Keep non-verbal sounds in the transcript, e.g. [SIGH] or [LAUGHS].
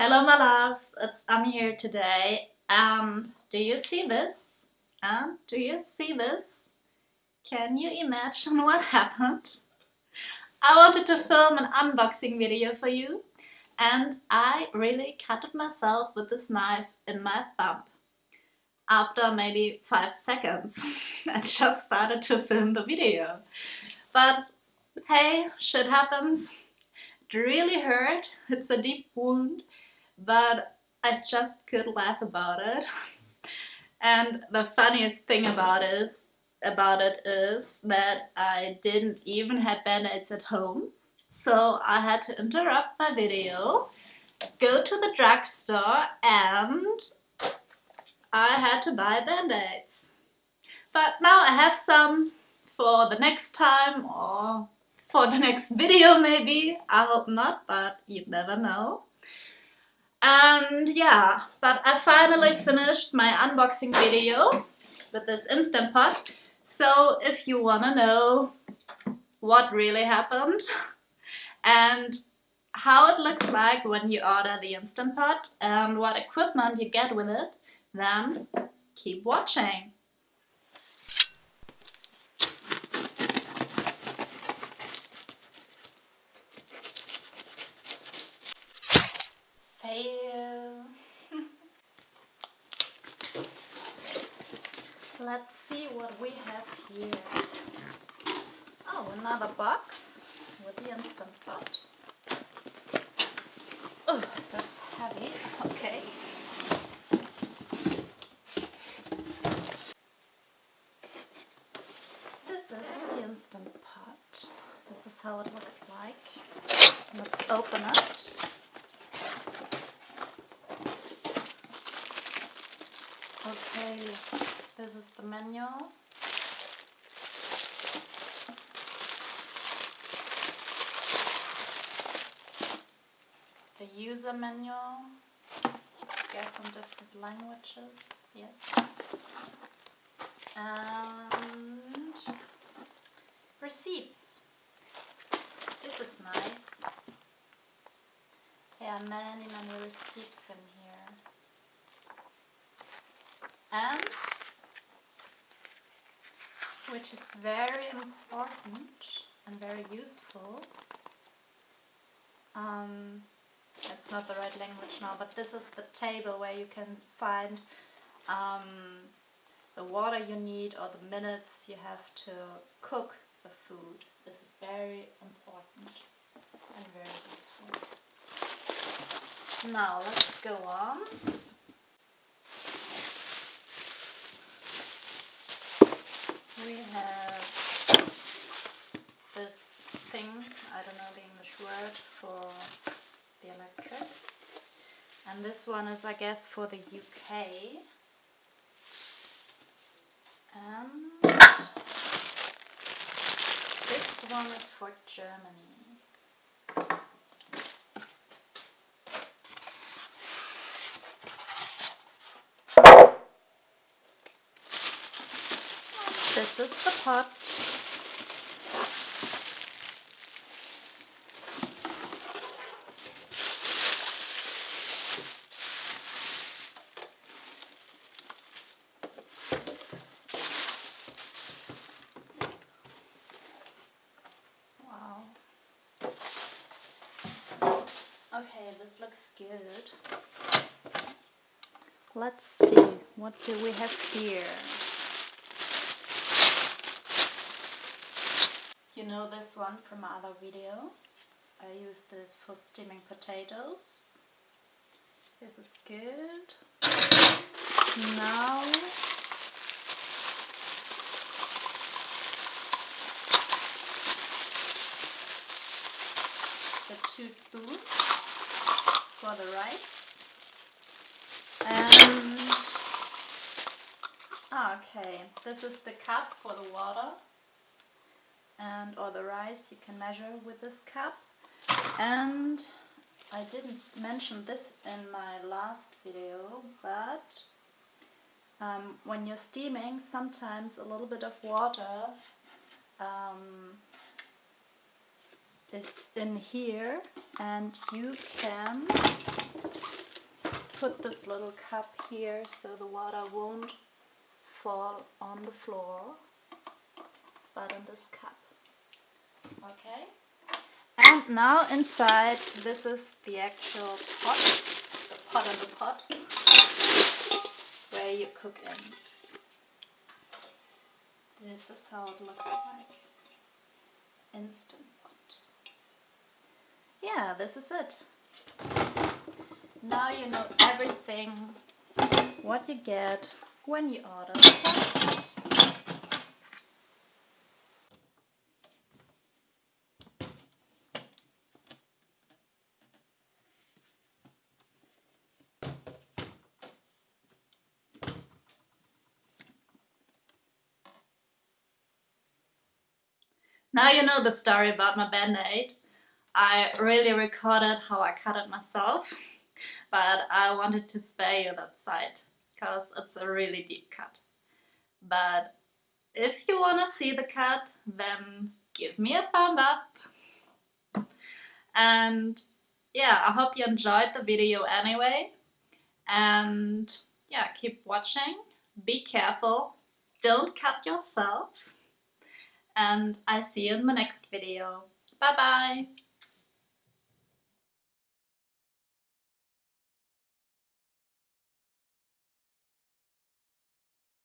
Hello my loves, it's Ami here today and do you see this? And do you see this? Can you imagine [LAUGHS] what happened? I wanted to film an unboxing video for you and I really cut myself with this knife in my thumb. After maybe 5 seconds [LAUGHS] I just started to film the video. But hey, shit happens. It really hurt, it's a deep wound, but I just could laugh about it. [LAUGHS] and the funniest thing about it is about it is that I didn't even have band-aids at home. So I had to interrupt my video, go to the drugstore and I had to buy band-aids. But now I have some for the next time or for the next video maybe. I hope not, but you never know. And yeah, but I finally finished my unboxing video with this Instant Pot. So if you wanna know what really happened [LAUGHS] and how it looks like when you order the Instant Pot and what equipment you get with it, then keep watching. Let's see what we have here. Oh, another box with the Instant Pot. Oh, that's heavy. Okay. This is the Instant Pot. This is how it looks like. Let's open it. Okay. This is the manual. The user manual. Guess in different languages. Yes. And receipts. This is nice. There are many, many receipts in here. And which is very important and very useful. Um, it's not the right language now, but this is the table where you can find um, the water you need or the minutes you have to cook the food. This is very important and very useful. Now let's go on. we have this thing, I don't know the English word for the electric. And this one is, I guess, for the UK. And this one is for Germany. This is the pot. Wow. Okay, this looks good. Let's see, what do we have here? You know this one from my other video. I use this for steaming potatoes. This is good. Now the two spoons for the rice. And ah, okay, this is the cup for the water and or the rice you can measure with this cup. And I didn't mention this in my last video but um, when you're steaming sometimes a little bit of water um, is in here and you can put this little cup here so the water won't fall on the floor, but in this cup. Okay? And now inside, this is the actual pot, the pot in the pot, where you cook in. This is how it looks like. Instant pot. Yeah, this is it. Now you know everything, what you get when you order Now you know the story about my band-aid. I really recorded how I cut it myself, but I wanted to spare you that side, because it's a really deep cut. But if you want to see the cut, then give me a thumb up. And yeah, I hope you enjoyed the video anyway. And yeah, keep watching, be careful, don't cut yourself and I'll see you in the next video. Bye bye!